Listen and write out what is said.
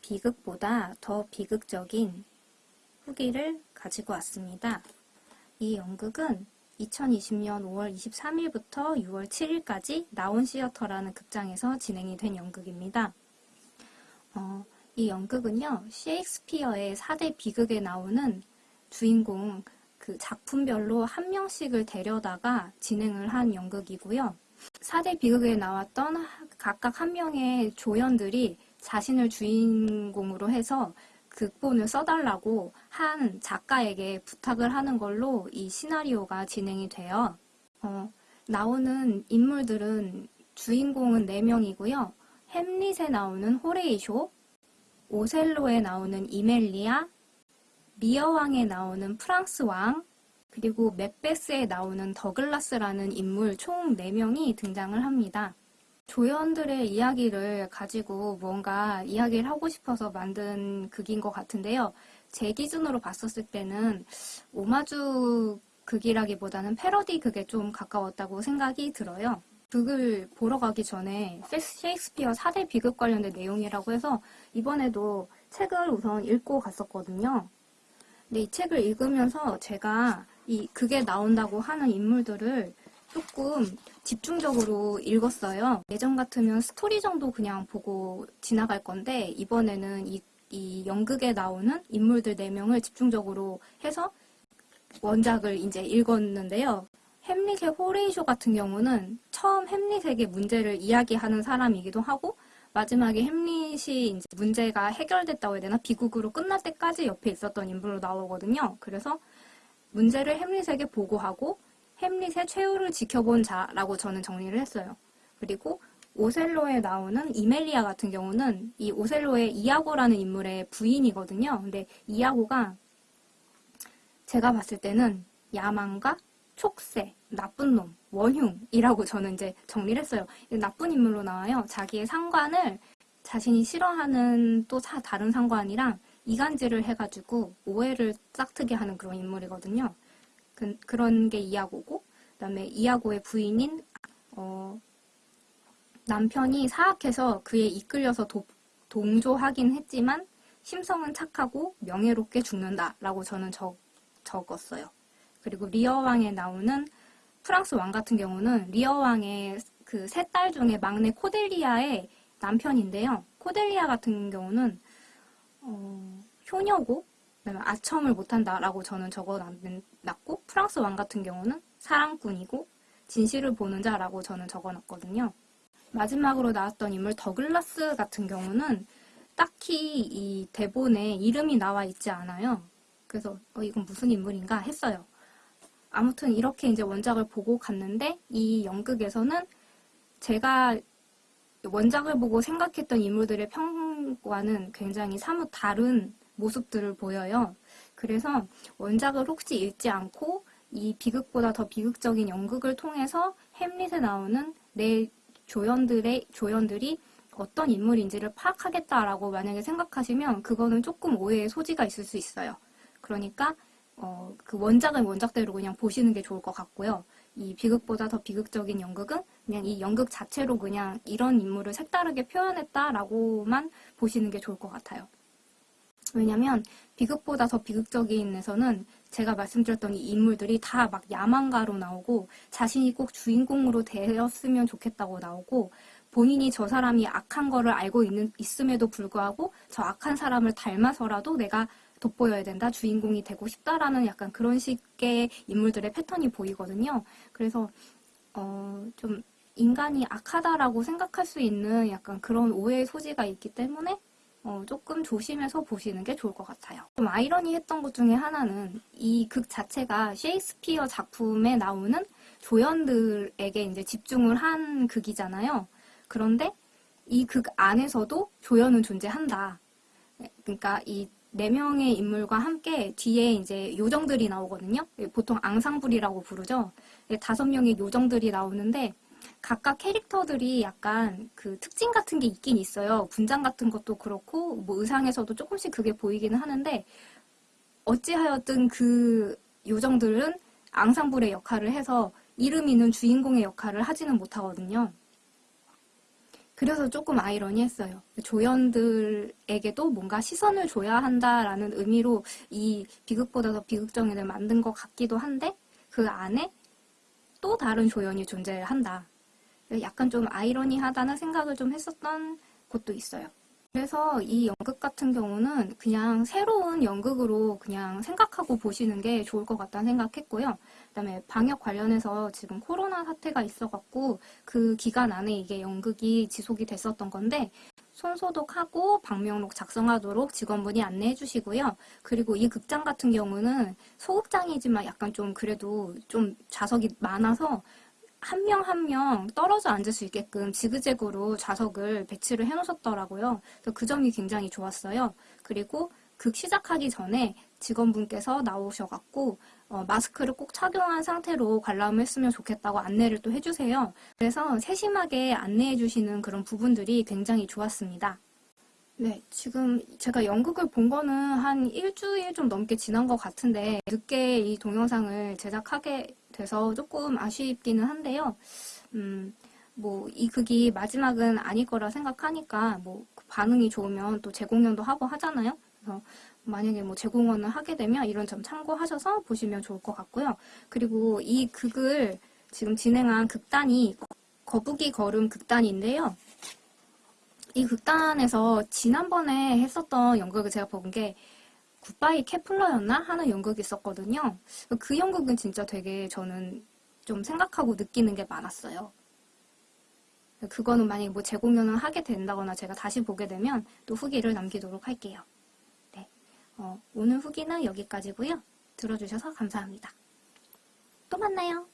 비극보다 더 비극적인 후기를 가지고 왔습니다. 이 연극은 2020년 5월 23일부터 6월 7일까지 나온 시어터라는 극장에서 진행이 된 연극입니다. 어, 이 연극은요, 셰익스피어의 4대 비극에 나오는 주인공 그 작품별로 한 명씩을 데려다가 진행을 한 연극이고요. 4대 비극에 나왔던 각각 한 명의 조연들이 자신을 주인공으로 해서 극본을 써달라고 한 작가에게 부탁을 하는 걸로 이 시나리오가 진행이 돼요. 어, 나오는 인물들은 주인공은 4명이고요. 햄릿에 나오는 호레이쇼, 오셀로에 나오는 이멜리아, 리어왕에 나오는 프랑스 왕, 그리고 맥베스에 나오는 더글라스라는 인물 총 4명이 등장을 합니다. 조연들의 이야기를 가지고 뭔가 이야기를 하고 싶어서 만든 극인 것 같은데요. 제 기준으로 봤었을 때는 오마주 극이라기보다는 패러디 극에 좀 가까웠다고 생각이 들어요. 극을 보러 가기 전에 셰익스피어 4대 비극 관련된 내용이라고 해서 이번에도 책을 우선 읽고 갔었거든요. 근데 이 책을 읽으면서 제가 이 극에 나온다고 하는 인물들을 조금 집중적으로 읽었어요. 예전 같으면 스토리 정도 그냥 보고 지나갈 건데 이번에는 이, 이 연극에 나오는 인물들 4명을 집중적으로 해서 원작을 이제 읽었는데요. 햄릿의 호레이쇼 같은 경우는 처음 햄릿에게 문제를 이야기하는 사람이기도 하고 마지막에 햄릿이 이제 문제가 해결됐다고 해야 되나 비극으로 끝날 때까지 옆에 있었던 인물로 나오거든요. 그래서 문제를 햄릿에게 보고하고 햄릿의 최후를 지켜본 자라고 저는 정리를 했어요. 그리고 오셀로에 나오는 이멜리아 같은 경우는 이 오셀로의 이아고라는 인물의 부인이거든요. 근데 이아고가 제가 봤을 때는 야망과 촉새, 나쁜 놈, 원흉이라고 저는 이제 정리를 했어요. 나쁜 인물로 나와요. 자기의 상관을 자신이 싫어하는 또 다른 상관이랑 이간질을 해가지고 오해를 싹트게 하는 그런 인물이거든요. 그, 런게 이하고고 그다음에 이하고의 부인인 어, 남편이 사악해서 그에 이끌려서 도, 동조하긴 했지만 심성은 착하고 명예롭게 죽는다라고 저는 적, 적었어요. 그리고 리어왕에 나오는 프랑스 왕 같은 경우는 리어왕의 그 세 딸 중에 막내 코델리아의 남편인데요. 코델리아 같은 경우는 어, 효녀고 아첨을 못한다라고 저는 적어놨고 프랑스 왕 같은 경우는 사랑꾼이고 진실을 보는 자라고 저는 적어놨거든요. 마지막으로 나왔던 인물 더글라스 같은 경우는 딱히 이 대본에 이름이 나와 있지 않아요. 그래서 어, 이건 무슨 인물인가 했어요. 아무튼 이렇게 이제 원작을 보고 갔는데 이 연극에서는 제가 원작을 보고 생각했던 인물들의 평 과는 굉장히 사뭇 다른 모습들을 보여요. 그래서 원작을 혹시 읽지 않고 이 비극보다 더 비극적인 연극을 통해서 햄릿에 나오는 내 조연들의 조연들이 어떤 인물인지를 파악하겠다라고 만약에 생각하시면 그거는 조금 오해의 소지가 있을 수 있어요. 그러니까 어, 그 원작은 원작대로 그냥 보시는 게 좋을 것 같고요. 이 비극보다 더 비극적인 연극은 그냥 이 연극 자체로 그냥 이런 인물을 색다르게 표현했다라고만 보시는 게 좋을 것 같아요. 왜냐면 비극보다 더 비극적인에서는 제가 말씀드렸던 이 인물들이 다 막 야망가로 나오고 자신이 꼭 주인공으로 되었으면 좋겠다고 나오고 본인이 저 사람이 악한 거를 알고 있는, 있음에도 불구하고 저 악한 사람을 닮아서라도 내가 돋보여야 된다, 주인공이 되고 싶다라는 약간 그런 식의 인물들의 패턴이 보이거든요. 그래서 어, 좀 인간이 악하다라고 생각할 수 있는 약간 그런 오해의 소지가 있기 때문에 어, 조금 조심해서 보시는 게 좋을 것 같아요. 좀 아이러니했던 것 중에 하나는 이 극 자체가 셰익스피어 작품에 나오는 조연들에게 이제 집중을 한 극이잖아요. 그런데 이 극 안에서도 조연은 존재한다. 그러니까 이 네 명의 인물과 함께 뒤에 이제 요정들이 나오거든요. 보통 앙상블이라고 부르죠. 다섯 명의 요정들이 나오는데 각각 캐릭터들이 약간 그 특징 같은 게 있긴 있어요. 분장 같은 것도 그렇고 뭐 의상에서도 조금씩 그게 보이기는 하는데 어찌하였든 그 요정들은 앙상블의 역할을 해서 이름 있는 주인공의 역할을 하지는 못하거든요. 그래서 조금 아이러니했어요. 조연들에게도 뭔가 시선을 줘야 한다라는 의미로 이 비극보다 더 비극적인을 만든 것 같기도 한데 그 안에 또 다른 조연이 존재를 한다. 약간 좀 아이러니하다는 생각을 좀 했었던 곳도 있어요. 그래서 이 연극 같은 경우는 그냥 새로운 연극으로 그냥 생각하고 보시는 게 좋을 것 같다는 생각했고요. 그다음에 방역 관련해서 지금 코로나 사태가 있어갖고 그 기간 안에 이게 연극이 지속이 됐었던 건데 손소독하고 방명록 작성하도록 직원분이 안내해 주시고요. 그리고 이 극장 같은 경우는 소극장이지만 약간 좀 그래도 좀 좌석이 많아서 한 명 한 명 떨어져 앉을 수 있게끔 지그재그로 좌석을 배치를 해 놓으셨더라고요. 그래서 그 점이 굉장히 좋았어요. 그리고 극 시작하기 전에 직원분께서 나오셔갖고 어, 마스크를 꼭 착용한 상태로 관람을 했으면 좋겠다고 안내를 또 해주세요. 그래서 세심하게 안내해 주시는 그런 부분들이 굉장히 좋았습니다. 네, 지금 제가 연극을 본 거는 한 일주일 좀 넘게 지난 것 같은데 늦게 이 동영상을 제작하게 돼서 조금 아쉽기는 한데요. 음, 뭐 이 극이 마지막은 아닐 거라 생각하니까 뭐 반응이 좋으면 또 재공연도 하고 하잖아요. 그래서 만약에 뭐 재공연을 하게 되면 이런 점 참고하셔서 보시면 좋을 것 같고요. 그리고 이 극을 지금 진행한 극단이 거북이 걸음 극단인데요. 이 극단에서 지난번에 했었던 연극을 제가 본 게 굿바이 케플러였나 하는 연극이 있었거든요. 그 연극은 진짜 되게 저는 좀 생각하고 느끼는 게 많았어요. 그거는 만약에 뭐 재공연을 하게 된다거나 제가 다시 보게 되면 또 후기를 남기도록 할게요. 네. 어, 오늘 후기는 여기까지고요. 들어주셔서 감사합니다. 또 만나요.